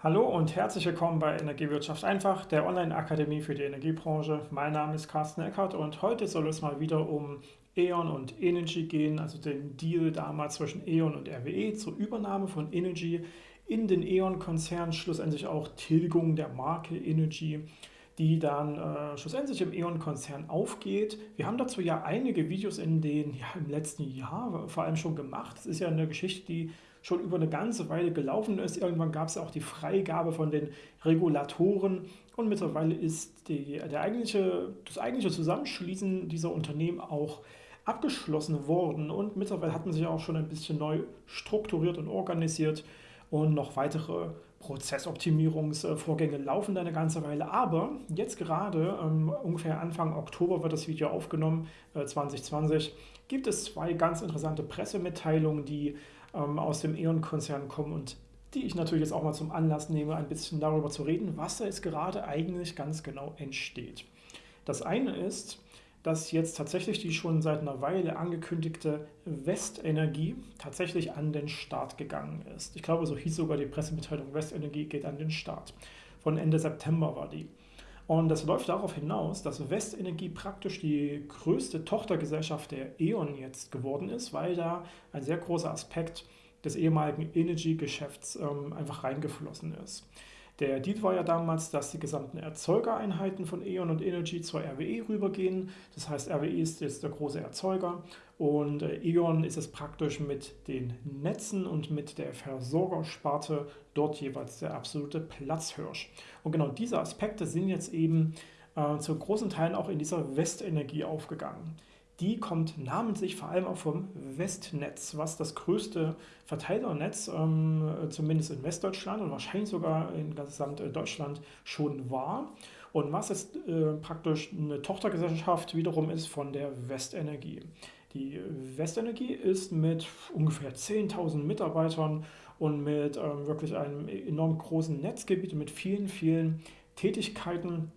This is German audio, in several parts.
Hallo und herzlich willkommen bei Energiewirtschaft einfach, der Online-Akademie für die Energiebranche. Mein Name ist Carsten Eckert und heute soll es mal wieder um E.ON und Energy gehen, also den Deal damals zwischen E.ON und RWE zur Übernahme von Energy in den E.ON-Konzern, schlussendlich auch Tilgung der Marke Energy die dann äh, schlussendlich im E.ON-Konzern aufgeht. Wir haben dazu ja einige Videos in den, ja, im letzten Jahr vor allem schon gemacht. Das ist ja eine Geschichte, die schon über eine ganze Weile gelaufen ist. Irgendwann gab es auch die Freigabe von den Regulatoren. Und mittlerweile ist die, der eigentliche, das eigentliche Zusammenschließen dieser Unternehmen auch abgeschlossen worden. Und mittlerweile hat man sich auch schon ein bisschen neu strukturiert und organisiert. Und noch weitere Prozessoptimierungsvorgänge laufen da eine ganze Weile, aber jetzt gerade, ähm, ungefähr Anfang Oktober wird das Video aufgenommen, äh, 2020, gibt es zwei ganz interessante Pressemitteilungen, die ähm, aus dem E.ON-Konzern kommen und die ich natürlich jetzt auch mal zum Anlass nehme, ein bisschen darüber zu reden, was da jetzt gerade eigentlich ganz genau entsteht. Das eine ist, dass jetzt tatsächlich die schon seit einer Weile angekündigte Westenergie tatsächlich an den Start gegangen ist. Ich glaube, so hieß sogar die Pressemitteilung, Westenergie geht an den Start. Von Ende September war die. Und das läuft darauf hinaus, dass Westenergie praktisch die größte Tochtergesellschaft der E.ON jetzt geworden ist, weil da ein sehr großer Aspekt des ehemaligen Energy-Geschäfts ähm, einfach reingeflossen ist. Der Deal war ja damals, dass die gesamten Erzeugereinheiten von E.ON und Energy zur RWE rübergehen. Das heißt, RWE ist jetzt der große Erzeuger und äh, E.ON ist es praktisch mit den Netzen und mit der Versorgersparte dort jeweils der absolute Platzhirsch. Und genau diese Aspekte sind jetzt eben äh, zu großen Teilen auch in dieser Westenergie aufgegangen die kommt namentlich vor allem auch vom Westnetz, was das größte Verteilernetz, ähm, zumindest in Westdeutschland und wahrscheinlich sogar in gesamt Deutschland schon war. Und was jetzt äh, praktisch eine Tochtergesellschaft wiederum ist von der Westenergie. Die Westenergie ist mit ungefähr 10.000 Mitarbeitern und mit ähm, wirklich einem enorm großen Netzgebiet mit vielen, vielen Tätigkeiten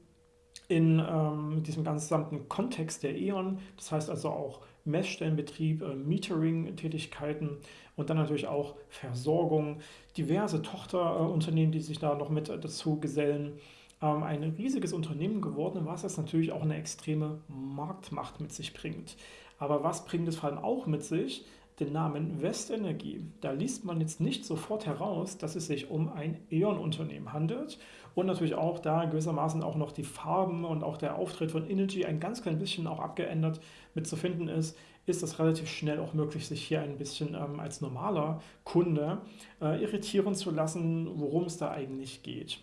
in ähm, diesem gesamten Kontext der E.ON, das heißt also auch Messstellenbetrieb, äh, Metering-Tätigkeiten und dann natürlich auch Versorgung, diverse Tochterunternehmen, die sich da noch mit dazu gesellen. Ähm, ein riesiges Unternehmen geworden, was jetzt natürlich auch eine extreme Marktmacht mit sich bringt. Aber was bringt es vor allem auch mit sich? Den Namen Westenergie. Da liest man jetzt nicht sofort heraus, dass es sich um ein E.ON-Unternehmen handelt und natürlich auch da gewissermaßen auch noch die Farben und auch der Auftritt von Energy ein ganz klein bisschen auch abgeändert mit zu finden ist, ist es relativ schnell auch möglich, sich hier ein bisschen ähm, als normaler Kunde äh, irritieren zu lassen, worum es da eigentlich geht.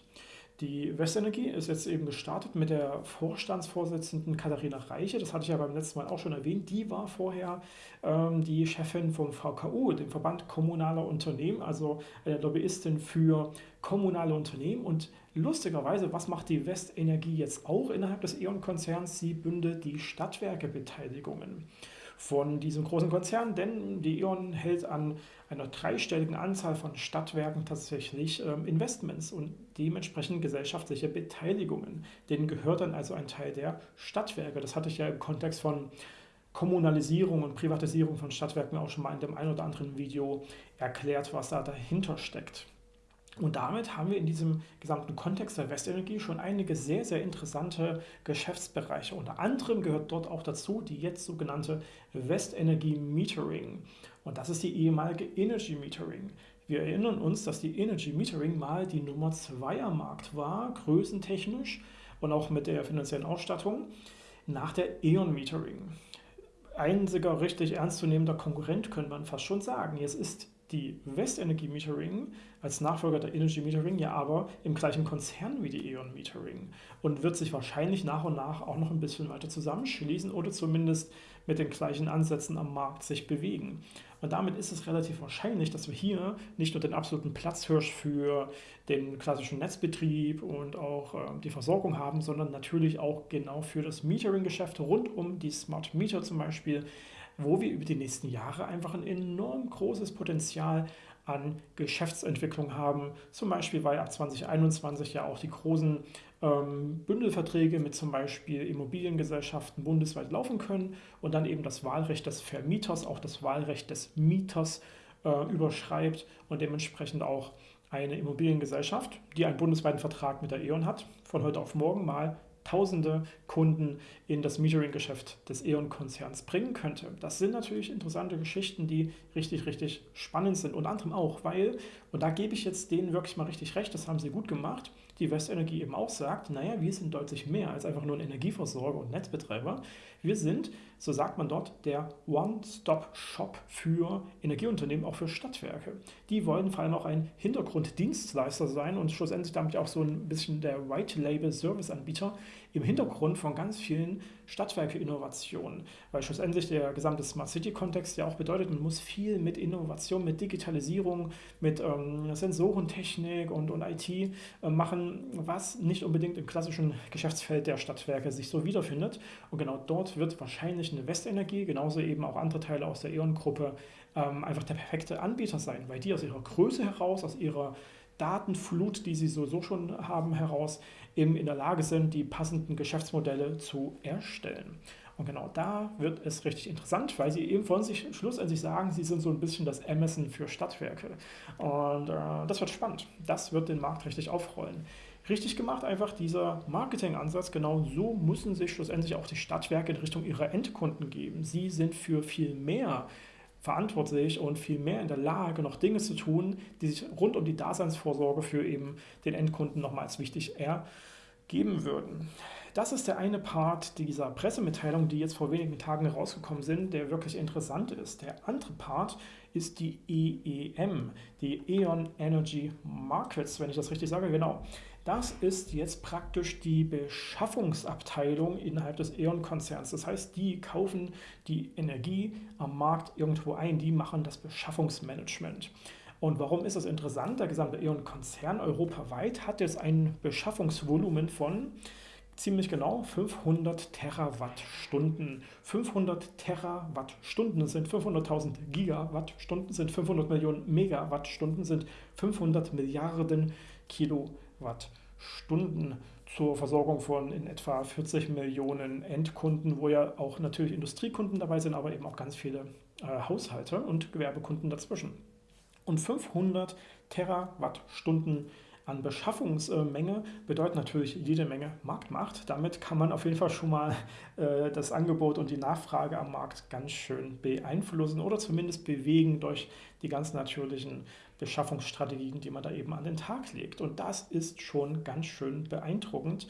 Die Westenergie ist jetzt eben gestartet mit der Vorstandsvorsitzenden Katharina Reiche. Das hatte ich ja beim letzten Mal auch schon erwähnt. Die war vorher ähm, die Chefin vom VKU, dem Verband Kommunaler Unternehmen, also eine Lobbyistin für kommunale Unternehmen. Und lustigerweise, was macht die Westenergie jetzt auch innerhalb des E.ON-Konzerns? Sie bündelt die Stadtwerkebeteiligungen von diesem großen Konzern, denn die E.ON hält an einer dreistelligen Anzahl von Stadtwerken tatsächlich ähm, Investments und dementsprechend gesellschaftliche Beteiligungen. Denen gehört dann also ein Teil der Stadtwerke. Das hatte ich ja im Kontext von Kommunalisierung und Privatisierung von Stadtwerken auch schon mal in dem einen oder anderen Video erklärt, was da dahinter steckt. Und damit haben wir in diesem gesamten Kontext der Westenergie schon einige sehr, sehr interessante Geschäftsbereiche. Unter anderem gehört dort auch dazu die jetzt sogenannte Westenergie Metering. Und das ist die ehemalige Energy Metering. Wir erinnern uns, dass die Energy Metering mal die Nummer 2 am Markt war, größentechnisch und auch mit der finanziellen Ausstattung, nach der E.ON Metering. Einziger richtig ernstzunehmender Konkurrent könnte man fast schon sagen. Es ist die Westenergie Metering als Nachfolger der Energy Metering ja aber im gleichen Konzern wie die E.ON Metering und wird sich wahrscheinlich nach und nach auch noch ein bisschen weiter zusammenschließen oder zumindest mit den gleichen Ansätzen am Markt sich bewegen. Und damit ist es relativ wahrscheinlich, dass wir hier nicht nur den absoluten Platzhirsch für den klassischen Netzbetrieb und auch äh, die Versorgung haben, sondern natürlich auch genau für das Metering-Geschäft rund um die Smart Meter zum Beispiel wo wir über die nächsten Jahre einfach ein enorm großes Potenzial an Geschäftsentwicklung haben. Zum Beispiel, weil ab 2021 ja auch die großen ähm, Bündelverträge mit zum Beispiel Immobiliengesellschaften bundesweit laufen können und dann eben das Wahlrecht des Vermieters, auch das Wahlrecht des Mieters äh, überschreibt und dementsprechend auch eine Immobiliengesellschaft, die einen bundesweiten Vertrag mit der E.ON hat, von heute auf morgen mal tausende Kunden in das Metering-Geschäft des E.ON-Konzerns bringen könnte. Das sind natürlich interessante Geschichten, die richtig, richtig spannend sind. Unter anderem auch, weil, und da gebe ich jetzt denen wirklich mal richtig recht, das haben sie gut gemacht, die Westenergie eben auch sagt, naja, wir sind deutlich mehr als einfach nur ein Energieversorger und Netzbetreiber. Wir sind, so sagt man dort, der One-Stop-Shop für Energieunternehmen, auch für Stadtwerke. Die wollen vor allem auch ein Hintergrunddienstleister sein und schlussendlich damit auch so ein bisschen der White-Label-Service-Anbieter im Hintergrund von ganz vielen Stadtwerke-Innovationen. Weil schlussendlich der gesamte Smart City-Kontext ja auch bedeutet, man muss viel mit Innovation, mit Digitalisierung, mit ähm, Sensorentechnik und, und IT äh, machen, was nicht unbedingt im klassischen Geschäftsfeld der Stadtwerke sich so wiederfindet. Und genau dort wird wahrscheinlich eine Westenergie, genauso eben auch andere Teile aus der E.ON-Gruppe, ähm, einfach der perfekte Anbieter sein, weil die aus ihrer Größe heraus, aus ihrer Datenflut, die sie sowieso schon haben, heraus eben in der Lage sind, die passenden Geschäftsmodelle zu erstellen. Und genau da wird es richtig interessant, weil sie eben von sich schlussendlich sagen, sie sind so ein bisschen das Amazon für Stadtwerke. Und äh, das wird spannend. Das wird den Markt richtig aufrollen. Richtig gemacht einfach dieser Marketingansatz, genau so müssen sich schlussendlich auch die Stadtwerke in Richtung ihrer Endkunden geben. Sie sind für viel mehr verantwortlich und viel mehr in der Lage, noch Dinge zu tun, die sich rund um die Daseinsvorsorge für eben den Endkunden nochmals wichtig ergeben würden. Das ist der eine Part dieser Pressemitteilung, die jetzt vor wenigen Tagen rausgekommen sind, der wirklich interessant ist. Der andere Part ist die EEM, die E.ON Energy Markets, wenn ich das richtig sage, genau. Das ist jetzt praktisch die Beschaffungsabteilung innerhalb des E.ON-Konzerns. Das heißt, die kaufen die Energie am Markt irgendwo ein, die machen das Beschaffungsmanagement. Und warum ist das interessant? Der gesamte E.ON-Konzern europaweit hat jetzt ein Beschaffungsvolumen von ziemlich genau 500 Terawattstunden. 500 Terawattstunden sind 500.000 Gigawattstunden, sind 500 Millionen Megawattstunden, sind 500 Milliarden Kilowattstunden zur Versorgung von in etwa 40 Millionen Endkunden, wo ja auch natürlich Industriekunden dabei sind, aber eben auch ganz viele äh, Haushalte und Gewerbekunden dazwischen. Und 500 Terawattstunden an Beschaffungsmenge bedeutet natürlich jede Menge Marktmacht. Damit kann man auf jeden Fall schon mal äh, das Angebot und die Nachfrage am Markt ganz schön beeinflussen oder zumindest bewegen durch die ganz natürlichen Beschaffungsstrategien, die man da eben an den Tag legt. Und das ist schon ganz schön beeindruckend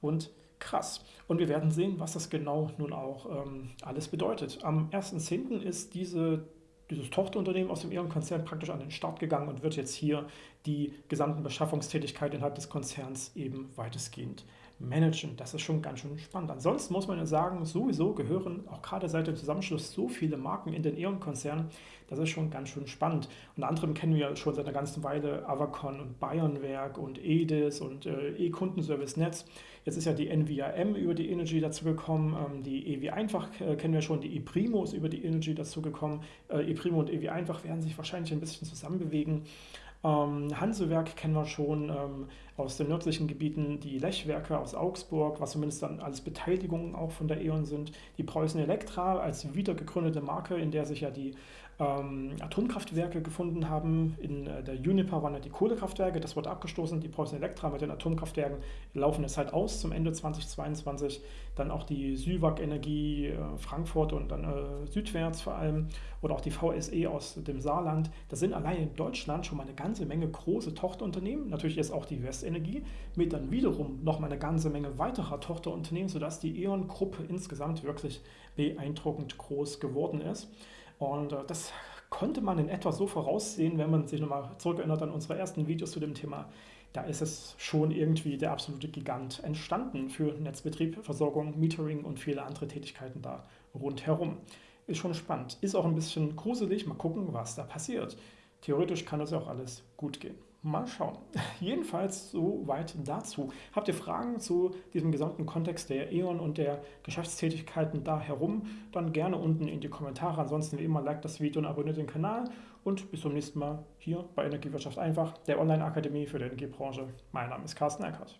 und krass. Und wir werden sehen, was das genau nun auch ähm, alles bedeutet. Am 1.10. ist diese dieses Tochterunternehmen aus dem E.ON-Konzern praktisch an den Start gegangen und wird jetzt hier die gesamten Beschaffungstätigkeiten innerhalb des Konzerns eben weitestgehend managen. Das ist schon ganz schön spannend. Ansonsten muss man ja sagen, sowieso gehören auch gerade seit dem Zusammenschluss so viele Marken in den E.ON-Konzern. Das ist schon ganz schön spannend. Unter anderem kennen wir schon seit einer ganzen Weile Avacon und Bayernwerk und EDIS und äh, E-Kundenservice Netz. Jetzt ist ja die NVIM über die Energy dazugekommen, ähm, die EW Einfach äh, kennen wir schon, die ePrimo ist über die Energy dazugekommen. Äh, ePrimo und EW Einfach werden sich wahrscheinlich ein bisschen zusammenbewegen. Ähm, Hansewerk kennen wir schon ähm, aus den nördlichen Gebieten, die Lechwerke aus Augsburg, was zumindest dann als Beteiligungen auch von der E.ON sind. Die Preußen Elektra als wiedergegründete Marke, in der sich ja die ähm, Atomkraftwerke gefunden haben. In äh, der Uniper waren ja die Kohlekraftwerke, das wurde abgestoßen. Die Preußen Elektra mit den Atomkraftwerken laufen jetzt halt aus zum Ende 2022. Dann auch die Süwag Energie äh, Frankfurt und dann äh, südwärts vor allem oder auch die VSE aus dem Saarland. Das sind allein in Deutschland schon mal eine ganze Menge große Tochterunternehmen. Natürlich ist auch die Westenergie mit dann wiederum noch mal eine ganze Menge weiterer Tochterunternehmen, sodass die E.ON-Gruppe insgesamt wirklich beeindruckend groß geworden ist. Und äh, das konnte man in etwa so voraussehen, wenn man sich nochmal zurückerinnert an unsere ersten Videos zu dem Thema. Da ist es schon irgendwie der absolute Gigant entstanden für Netzbetrieb, Versorgung, Metering und viele andere Tätigkeiten da rundherum. Ist schon spannend. Ist auch ein bisschen gruselig. Mal gucken, was da passiert. Theoretisch kann das ja auch alles gut gehen. Mal schauen. Jedenfalls soweit dazu. Habt ihr Fragen zu diesem gesamten Kontext der E.ON und der Geschäftstätigkeiten da herum, dann gerne unten in die Kommentare. Ansonsten wie immer, liked das Video und abonniert den Kanal. Und bis zum nächsten Mal hier bei Energiewirtschaft einfach, der Online-Akademie für die Energiebranche. Mein Name ist Carsten Eckert.